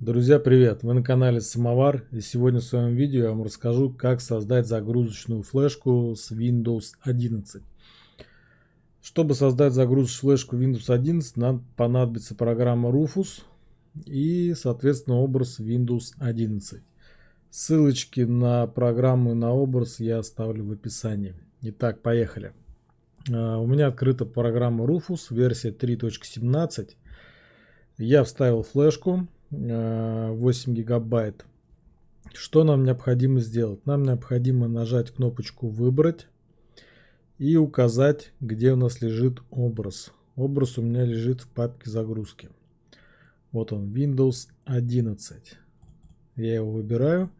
Друзья, привет! Вы на канале Самовар и сегодня в своем видео я вам расскажу, как создать загрузочную флешку с Windows 11. Чтобы создать загрузочную флешку Windows 11, нам понадобится программа Rufus и, соответственно, образ Windows 11. Ссылочки на программу и на образ я оставлю в описании. Итак, поехали. А, у меня открыта программа Rufus, версия 3.17. Я вставил флешку 8 э, гигабайт. Что нам необходимо сделать? Нам необходимо нажать кнопочку «Выбрать» и указать, где у нас лежит образ. Образ у меня лежит в папке загрузки. Вот он, Windows 11. Я его выбираю.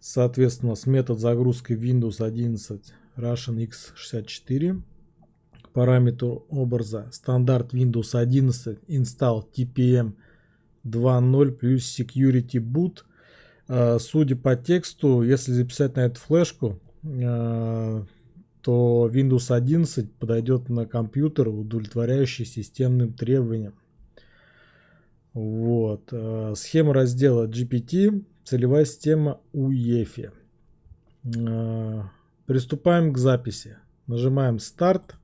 Соответственно, с метод загрузки Windows 11 Russian X64. К параметру образа стандарт Windows 11 install TPM 2.0 плюс security boot. А, судя по тексту, если записать на эту флешку, а, то Windows 11 подойдет на компьютер, удовлетворяющий системным требованиям. Вот. А, схема раздела GPT, целевая система UEFI. Приступаем к записи. Нажимаем старт.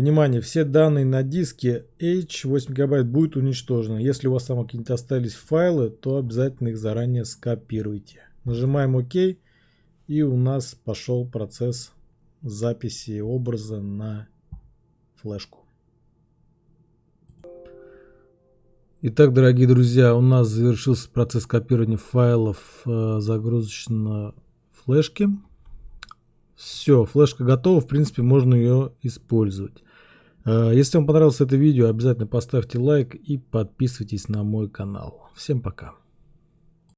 Внимание, все данные на диске H 8 гигабайт будут уничтожены. Если у вас там какие-нибудь остались файлы, то обязательно их заранее скопируйте. Нажимаем ОК и у нас пошел процесс записи образа на флешку. Итак, дорогие друзья, у нас завершился процесс копирования файлов э, загрузочной флешки. Все, флешка готова, в принципе, можно ее использовать. Э, если вам понравилось это видео, обязательно поставьте лайк и подписывайтесь на мой канал. Всем пока.